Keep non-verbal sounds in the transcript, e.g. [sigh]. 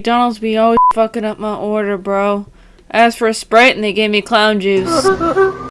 McDonald's be always fucking up my order, bro. I asked for a Sprite and they gave me clown juice. [laughs]